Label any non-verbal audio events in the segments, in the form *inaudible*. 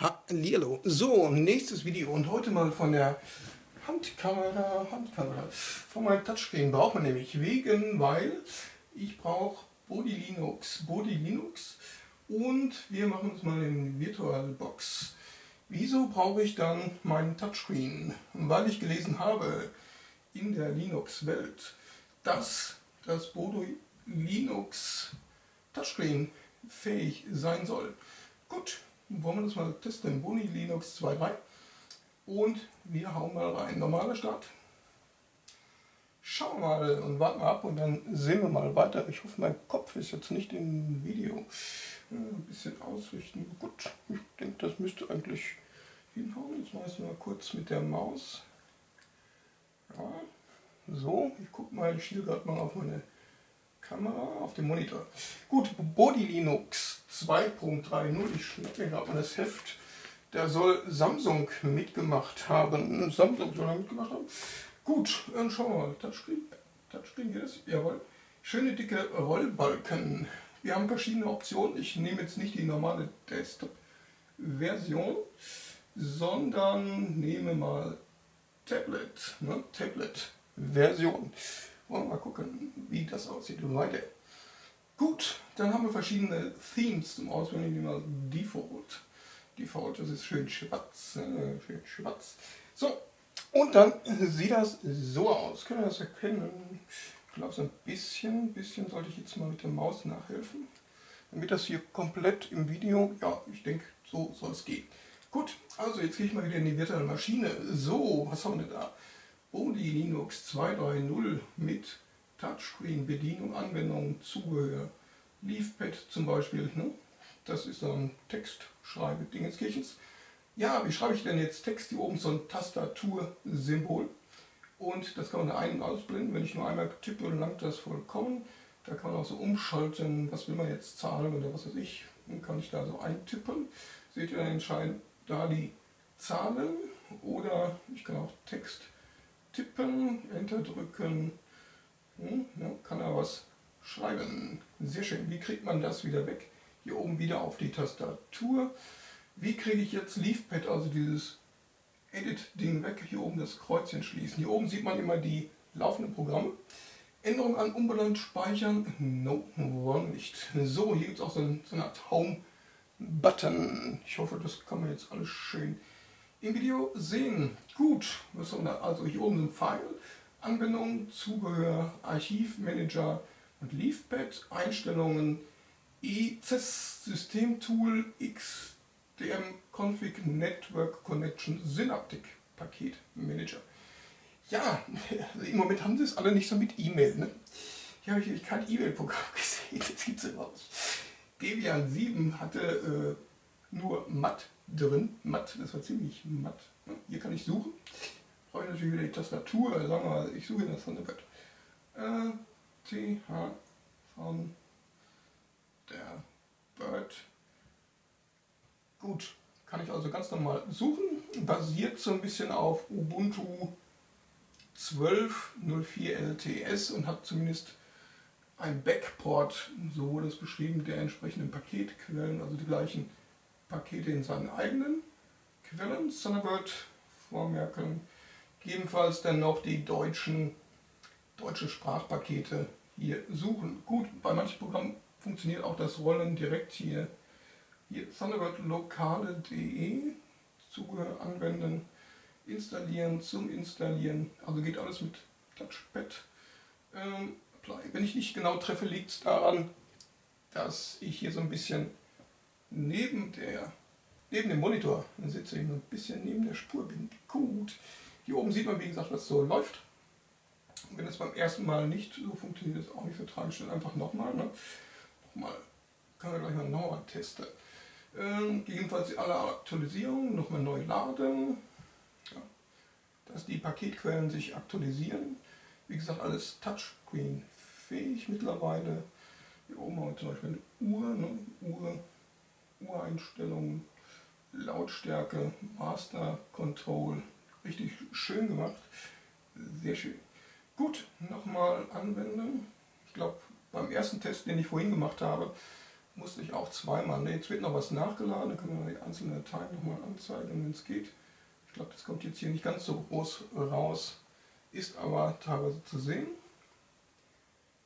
Hallihallo. So, nächstes Video und heute mal von der Handkamera, Handkamera. Von meinem Touchscreen braucht man nämlich wegen, weil ich brauche Body Linux, Body Linux und wir machen uns mal in VirtualBox. Wieso brauche ich dann meinen Touchscreen? Weil ich gelesen habe in der Linux-Welt, dass das Body Linux Touchscreen fähig sein soll. Gut, wollen wir das mal testen. Boni Linux 2.3 und wir hauen mal rein. Normaler Start. Schauen wir mal und warten mal ab und dann sehen wir mal weiter. Ich hoffe, mein Kopf ist jetzt nicht im Video. Ein bisschen ausrichten. Gut, ich denke, das müsste eigentlich hinhauen. Jetzt mache ich es mal kurz mit der Maus. Ja, so, ich gucke mal, ich schiele gerade mal auf meine Kamera, auf dem Monitor. Gut, Body Linux 2.30, ich schnappe gerade mal das Heft. Da soll Samsung mitgemacht haben. Samsung soll er mitgemacht haben. Gut, dann schauen wir mal. Touchscreen, Touchscreen geht es? Jawohl. Schöne dicke Rollbalken. Wir haben verschiedene Optionen. Ich nehme jetzt nicht die normale Desktop-Version, sondern nehme mal Tablet, ne? Tablet-Version. Wollen wir mal gucken, wie das aussieht. Weiter. Gut, dann haben wir verschiedene Themes zum Auswählen. Ich mal Default. Default, das ist schön schwarz. Äh, schön schwarz. So, und dann sieht das so aus. Können wir das erkennen? Ich glaube, so ein bisschen, bisschen sollte ich jetzt mal mit der Maus nachhelfen. Damit das hier komplett im Video, ja, ich denke, so soll es gehen. Gut, also jetzt gehe ich mal wieder in die virtuelle Maschine. So, was haben wir da? Body Linux 2.3.0 mit Touchscreen-Bedienung, Anwendung, Zubehör, Leafpad zum Beispiel. Ne? Das ist ein Textschreibe Dingenskirchens. Ja, wie schreibe ich denn jetzt Text? Hier oben so ein Tastatursymbol. Und das kann man ein- und ausblenden. Wenn ich nur einmal tippe, langt das vollkommen. Da kann man auch so umschalten, was will man jetzt zahlen oder was weiß ich. Dann kann ich da so eintippen. Seht ihr dann entscheidend da die Zahlen oder ich kann auch Text tippen, Enter drücken, hm, ja, kann er was schreiben. Sehr schön. Wie kriegt man das wieder weg? Hier oben wieder auf die Tastatur. Wie kriege ich jetzt Leafpad, also dieses Edit-Ding weg? Hier oben das Kreuzchen schließen. Hier oben sieht man immer die laufenden Programme. Änderung an unbenannt speichern. No, wollen nicht. So, hier gibt es auch so, so eine Art Home-Button. Ich hoffe, das kann man jetzt alles schön im Video sehen. Gut, Also hier oben sind File, Anwendung, Zubehör, Archivmanager und Leafpad, Einstellungen, ECES Systemtool, XDM Config Network Connection Synaptic Paket Manager. Ja, *laughs* im Moment haben sie es alle nicht so mit E-Mail. Ne? Hier habe ich kein E-Mail-Programm *laughs* gesehen, das es überhaupt nicht. Debian 7 hatte äh, nur matt drin. Matt, das war ziemlich matt. Hier kann ich suchen. Brauche ich natürlich wieder die Tastatur. Also sagen wir mal, ich suche in das Thunderbird. Äh, T, H, von der Bird. Gut, kann ich also ganz normal suchen. Basiert so ein bisschen auf Ubuntu 12.04 LTS und hat zumindest ein Backport, so wurde es beschrieben, der entsprechenden Paketquellen, also die gleichen Pakete in seinen eigenen Quellen, Thunderbird vormerken. Gegebenenfalls dann noch die deutschen deutsche Sprachpakete hier suchen. Gut, bei manchen Programmen funktioniert auch das Rollen direkt hier. Hier Thunderbird lokale.de Zubehör anwenden, installieren, zum Installieren. Also geht alles mit Touchpad. Ähm, Wenn ich nicht genau treffe, liegt es daran, dass ich hier so ein bisschen neben, der, neben dem Monitor, dann sitze ich ein bisschen neben der Spur, bin gut. Hier oben sieht man, wie gesagt, was so läuft. wenn es beim ersten Mal nicht so funktioniert, ist auch nicht so tragisch. Dann einfach nochmal. Ne? Nochmal, kann man gleich mal nochmal testen. Ähm, gegebenenfalls alle Aktualisierungen nochmal neu laden. Ja. Dass die Paketquellen sich aktualisieren. Wie gesagt, alles Touchscreen fähig mittlerweile. Hier oben haben wir zum Beispiel eine Uhr. Ne? Uhr Ureinstellungen, Lautstärke, Master Control. Richtig schön gemacht. Sehr schön. Gut, nochmal anwenden. Ich glaube, beim ersten Test, den ich vorhin gemacht habe, musste ich auch zweimal. Ne, jetzt wird noch was nachgeladen, dann können wir die einzelnen Dateien nochmal anzeigen, wenn es geht. Ich glaube, das kommt jetzt hier nicht ganz so groß raus, ist aber teilweise zu sehen.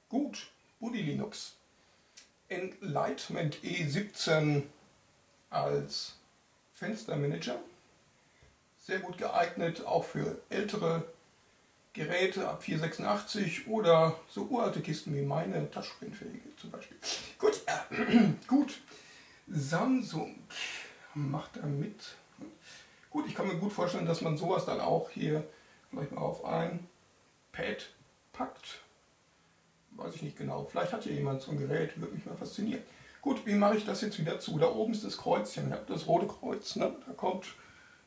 Gut, Buddy Linux. Enlightenment E17 als Fenstermanager. Sehr gut geeignet, auch für ältere Geräte ab 486 oder so uralte Kisten wie meine, touchscreenfähige zum Beispiel. Gut, äh, *clears throat* gut. Samsung macht da mit. Gut, ich kann mir gut vorstellen, dass man sowas dann auch hier vielleicht mal auf ein Pad packt. Weiß ich nicht genau. Vielleicht hat hier jemand so ein Gerät, würde mich mal faszinieren. Gut, wie mache ich das jetzt wieder zu? Da oben ist das Kreuzchen, habt das rote Kreuz, ne? da kommt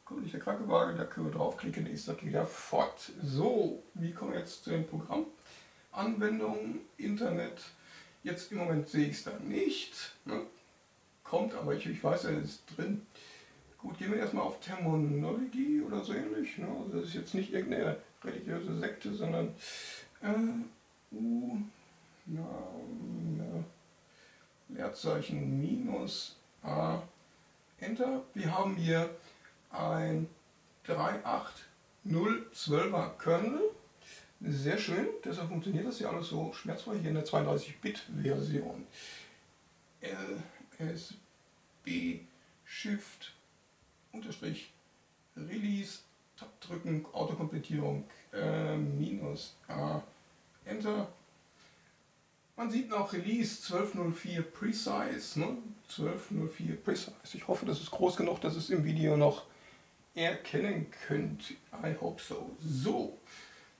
kommt nicht der Krankenwagen, da können wir draufklicken, ist das wieder fort. So, wie kommen wir jetzt zu dem Programm? Anwendung, Internet. Jetzt im Moment sehe ich es da nicht. Ne? Kommt, aber ich, ich weiß, er ist drin. Gut, gehen wir erstmal auf Terminologie oder so ähnlich. Ne? Also das ist jetzt nicht irgendeine religiöse Sekte, sondern äh, U, na, na, Leerzeichen minus A, Enter. Wir haben hier ein 38012er Kernel. Sehr schön, deshalb funktioniert das ja alles so schmerzfrei hier in der 32-Bit-Version. LSB Shift Unterstrich Release Tab drücken, Autokomplettierung äh, minus A Enter. Man sieht noch Release 1204 Precise, ne? 1204 Precise. Ich hoffe, das ist groß genug, dass es im Video noch erkennen könnt. I hope so. So,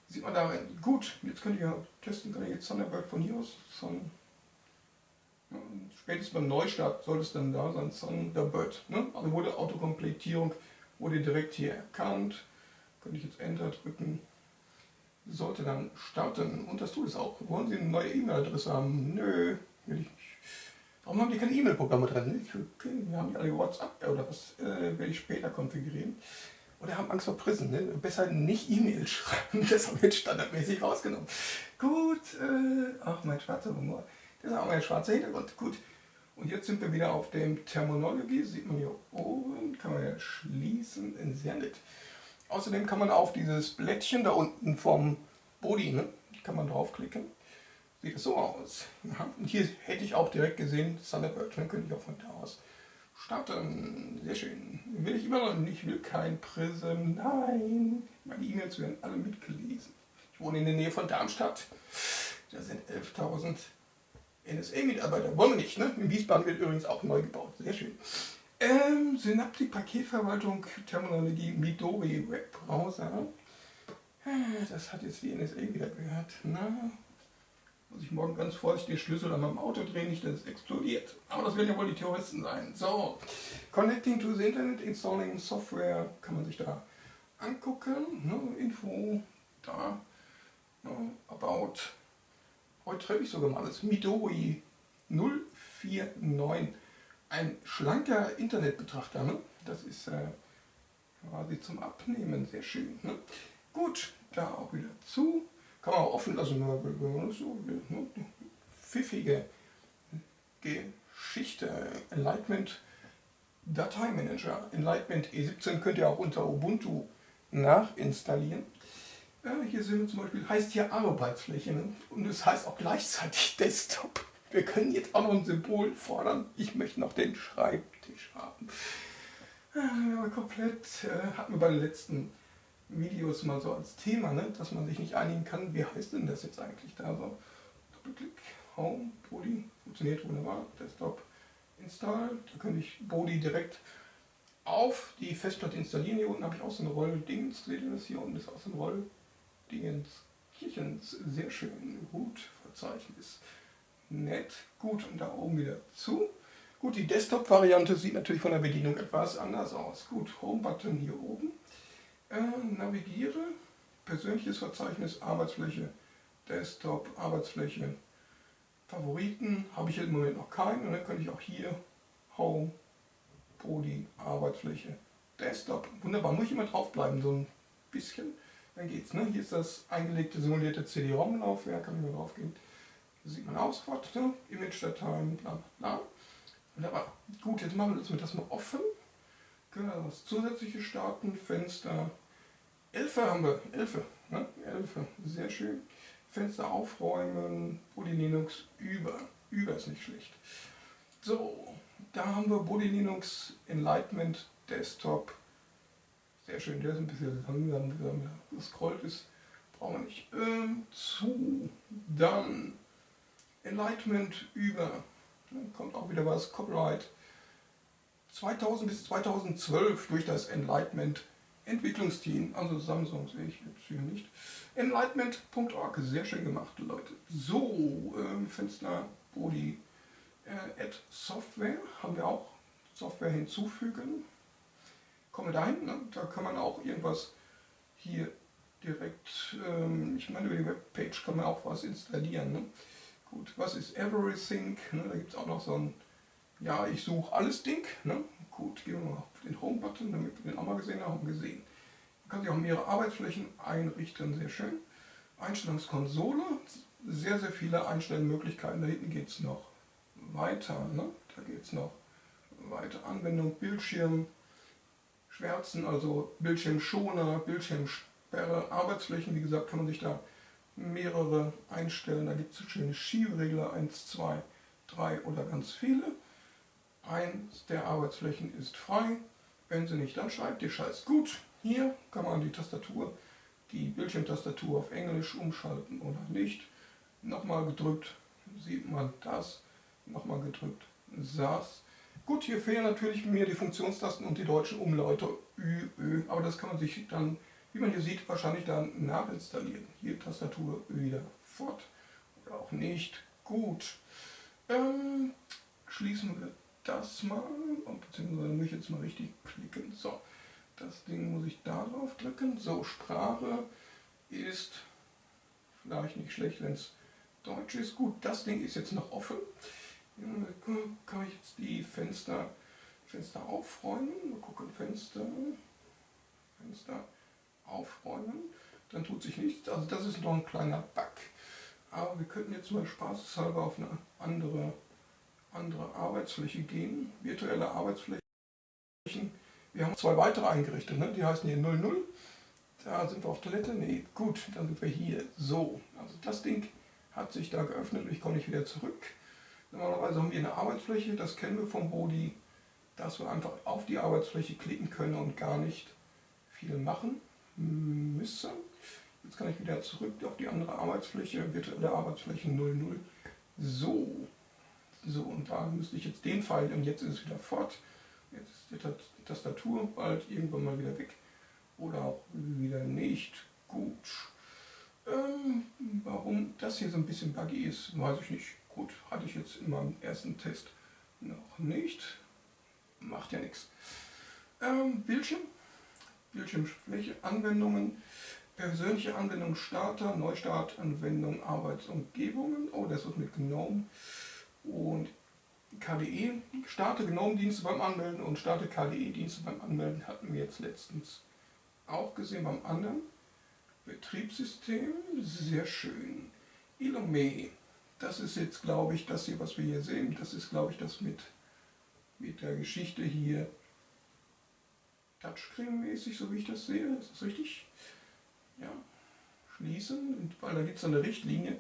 sieht man darin. Gut, jetzt könnt ihr testen, kann ich jetzt Thunderbird von hier aus. Sun, ja, spätestens beim Neustart soll es dann da sein, Thunderbird. Ne? Also wurde Autokompletierung wurde direkt hier erkannt. Könnte ich jetzt Enter drücken. Sollte dann starten. Und das tut es auch. Wollen Sie eine neue E-Mail-Adresse haben? Nö, will ich nicht. Warum haben die keine E-Mail-Programme drin? Okay, wir haben die alle WhatsApp oder was äh, werde ich später konfigurieren. Oder haben Angst vor Prison. Ne? Besser nicht E-Mail *laughs* schreiben, das haben wir jetzt standardmäßig rausgenommen. Gut, äh, ach mein schwarzer Humor. Das ist auch mein schwarzer Hintergrund. Gut. Und jetzt sind wir wieder auf dem Terminologie. Sieht man hier oben, kann man ja schließen. Sehr nett. Außerdem kann man auf dieses Blättchen da unten vom Body, ne, kann man draufklicken sieht es so aus. Ja, und hier hätte ich auch direkt gesehen, Thunderbird, dann könnte ich auch von da aus starten. Sehr schön. Will ich immer noch nicht, ich will kein Prism. Nein, meine E-Mails werden alle mitgelesen. Ich wohne in der Nähe von Darmstadt. Da sind 11.000 NSA-Mitarbeiter. Wollen wir nicht, ne? In Wiesbaden wird übrigens auch neu gebaut. Sehr schön. Ähm, Synaptik Paketverwaltung, Terminologie, Midori Webbrowser. Äh, das hat jetzt die NSA wieder gehört. Na, muss ich morgen ganz vorsichtig den Schlüssel an meinem Auto drehen, nicht, dass es explodiert. Aber das werden ja wohl die Terroristen sein. So, Connecting to the Internet, Installing Software, kann man sich da angucken. Ne? Info, da, ne? About. Heute treffe ich sogar mal alles. Midori 049. Ein schlanker Internetbetrachter. Ne? Das ist äh, quasi zum Abnehmen sehr schön. Ne? Gut, da auch wieder zu. Kann man auch offen lassen, wenn man das so will. Ne? Pfiffige Geschichte. Enlightenment Dateimanager. Enlightenment E17 könnt ihr auch unter Ubuntu nachinstallieren. Ja, hier sehen wir zum Beispiel, heißt hier Arbeitsfläche ne? und es heißt auch gleichzeitig *laughs* Desktop. Wir können jetzt auch noch ein Symbol fordern. Ich möchte noch den Schreibtisch haben. Ja, komplett äh, hatten wir bei den letzten Videos mal so als Thema, ne? dass man sich nicht einigen kann, wie heißt denn das jetzt eigentlich da so. Doppelklick, Home, Body, funktioniert wunderbar, Desktop, Install, da könnte ich Body direkt auf die Festplatte installieren. Hier unten habe ich auch so ein Roll-Dingens, seht ihr das hier unten ist auch so ein Roll-Dingens, Kirchens, sehr schön, gut, Verzeichnis, nett, gut und da oben wieder zu. Gut, die Desktop-Variante sieht natürlich von der Bedienung etwas anders aus. Gut, Home-Button hier oben. Äh, navigiere, persönliches Verzeichnis, Arbeitsfläche, Desktop, Arbeitsfläche, Favoriten habe ich im Moment noch keinen und dann könnte ich auch hier Home, Body, Arbeitsfläche, Desktop. Wunderbar, muss ich immer draufbleiben, so ein bisschen. Dann geht's. Ne? Hier ist das eingelegte simulierte CD-ROM-Laufwerk, kann ich mal drauf gehen. Da sieht man auch sofort, ne? Image-Dateien, bla bla bla. Wunderbar. Gut, jetzt machen wir das mal offen. Wir das zusätzliche starten. Fenster 11 haben wir. 11. Ne? 11. Sehr schön. Fenster aufräumen. Body Linux über. Über ist nicht schlecht. So, da haben wir Body Linux Enlightenment Desktop. Sehr schön, der ist ein bisschen langsam, gescrollt ist. Brauchen wir nicht. Ähm, zu. Dann Enlightenment über. Dann kommt auch wieder was. Copyright. 2000 bis 2012 durch das Enlightenment Entwicklungsteam, also Samsung sehe ich jetzt hier nicht. Enlightenment.org, sehr schön gemacht, Leute. So, ähm, Fenster Body äh, Add Software haben wir auch. Software hinzufügen. Kommen wir dahin, ne? da kann man auch irgendwas hier direkt, ähm, ich meine über die Webpage kann man auch was installieren. Ne? Gut, was ist Everything? Ne? Da gibt es auch noch so ein, ja, ich suche alles Ding. Ne? Gut, gehen wir mal auf den Home-Button, damit wir den auch mal gesehen haben. Gesehen. Man kann sich auch mehrere Arbeitsflächen einrichten, sehr schön. Einstellungskonsole, sehr, sehr viele Einstellmöglichkeiten. Da hinten geht es noch weiter. Ne? Da geht es noch weiter. Anwendung, Bildschirm, Schwärzen, also Bildschirmschoner, Bildschirmsperre, Arbeitsflächen. Wie gesagt, kann man sich da mehrere einstellen. Da gibt es schöne Schiebregler, 1, 2, 3 oder ganz viele. Eins der Arbeitsflächen ist frei. Wenn sie nicht, dann schreibt ihr Scheiß gut. Hier kann man die Tastatur, die Bildschirmtastatur auf Englisch umschalten oder nicht. Nochmal gedrückt sieht man das nochmal gedrückt, saß. Gut, hier fehlen natürlich mir die Funktionstasten und die deutschen Umlaute Ü, Ö, aber das kann man sich dann, wie man hier sieht, wahrscheinlich dann nachinstallieren. Hier Tastatur wieder fort oder auch nicht. Gut, ähm, schließen wir das mal, und beziehungsweise muss ich jetzt mal richtig klicken. So, das Ding muss ich darauf drücken. So, Sprache ist vielleicht nicht schlecht, wenn es Deutsch ist. Gut, das Ding ist jetzt noch offen. Kann ich jetzt die Fenster, Fenster aufräumen? Mal gucken, Fenster, Fenster aufräumen. Dann tut sich nichts. Also das ist noch ein kleiner Bug. Aber wir könnten jetzt mal spaßeshalber auf eine andere, andere Arbeitsfläche gehen. Virtuelle Arbeitsflächen. Wir haben zwei weitere eingerichtet. Ne? Die heißen hier 00. Da sind wir auf Toilette. Nee, gut, dann sind wir hier. So, also das Ding hat sich da geöffnet. Ich komme nicht wieder zurück. Normalerweise haben wir eine Arbeitsfläche, das kennen wir vom Body, dass wir einfach auf die Arbeitsfläche klicken können und gar nicht viel machen müssen. Jetzt kann ich wieder zurück auf die andere Arbeitsfläche, virtuelle Arbeitsfläche 00. So, so und da müsste ich jetzt den Pfeil und jetzt ist es wieder fort. Jetzt ist die Tastatur bald irgendwann mal wieder weg oder auch wieder nicht. Gut. Ähm, warum das hier so ein bisschen buggy ist, weiß ich nicht. Gut, hatte ich jetzt in meinem ersten Test noch nicht. Macht ja nichts. Ähm, Bildschirm, Bildschirmfläche, Anwendungen, persönliche Anwendung Starter, Neustart, Anwendung Arbeitsumgebungen. Oh, das wird mit GNOME und KDE. Starte GNOME-Dienste beim Anmelden und starte KDE-Dienste beim Anmelden hatten wir jetzt letztens auch gesehen beim anderen. Betriebssystem, sehr schön. Illume, das ist jetzt, glaube ich, das hier, was wir hier sehen, das ist, glaube ich, das mit, mit der Geschichte hier Touchscreen-mäßig, so wie ich das sehe. Ist das richtig? Ja. Schließen, weil da gibt es eine Richtlinie.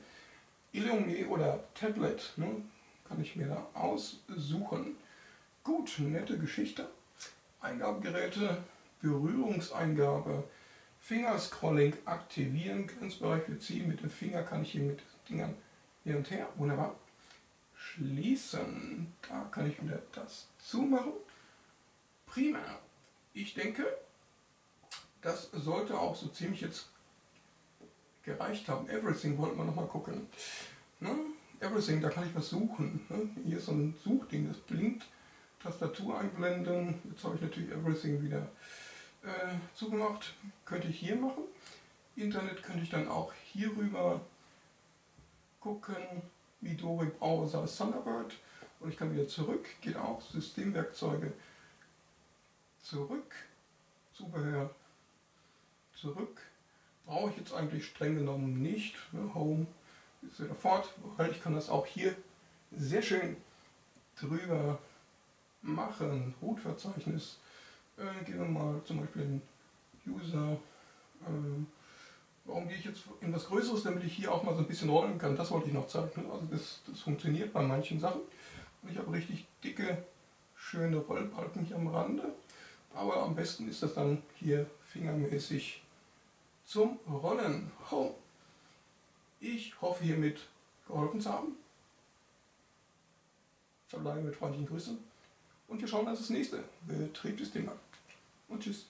Illume oder Tablet, ne, kann ich mir da aussuchen. Gut, nette Geschichte. Eingabegeräte, Berührungseingabe, Fingerscrolling aktivieren, Grenzbereich beziehen. Mit dem Finger kann ich hier mit Dingern hin und her. Wunderbar. Schließen. Da kann ich wieder das zumachen. Prima. Ich denke, das sollte auch so ziemlich jetzt gereicht haben. Everything wollten wir nochmal gucken. Ne? Everything, da kann ich was suchen. Ne? Hier ist so ein Suchding, das blinkt. Tastatur einblenden. Jetzt habe ich natürlich Everything wieder äh, zugemacht. Könnte ich hier machen. Internet könnte ich dann auch hier rüber gucken, Midori Browser Thunderbird und ich kann wieder zurück, geht auch, Systemwerkzeuge, zurück, Zubehör, zurück, brauche ich jetzt eigentlich streng genommen nicht, ne, Home ist wieder fort, weil ich kann das auch hier sehr schön drüber machen. Root-Verzeichnis. Äh, gehen wir mal zum Beispiel in User. Äh, warum gehe ich jetzt in was Größeres, damit ich hier auch mal so ein bisschen rollen kann. Das wollte ich noch zeigen. Also das, das funktioniert bei manchen Sachen. Und ich habe richtig dicke, schöne Rollbalken hier am Rande. Aber am besten ist das dann hier fingermäßig zum Rollen. Home. Ich hoffe hiermit geholfen zu haben. Verbleibe mit freundlichen Grüßen. Und wir schauen uns das nächste Betriebssystem an. Und tschüss.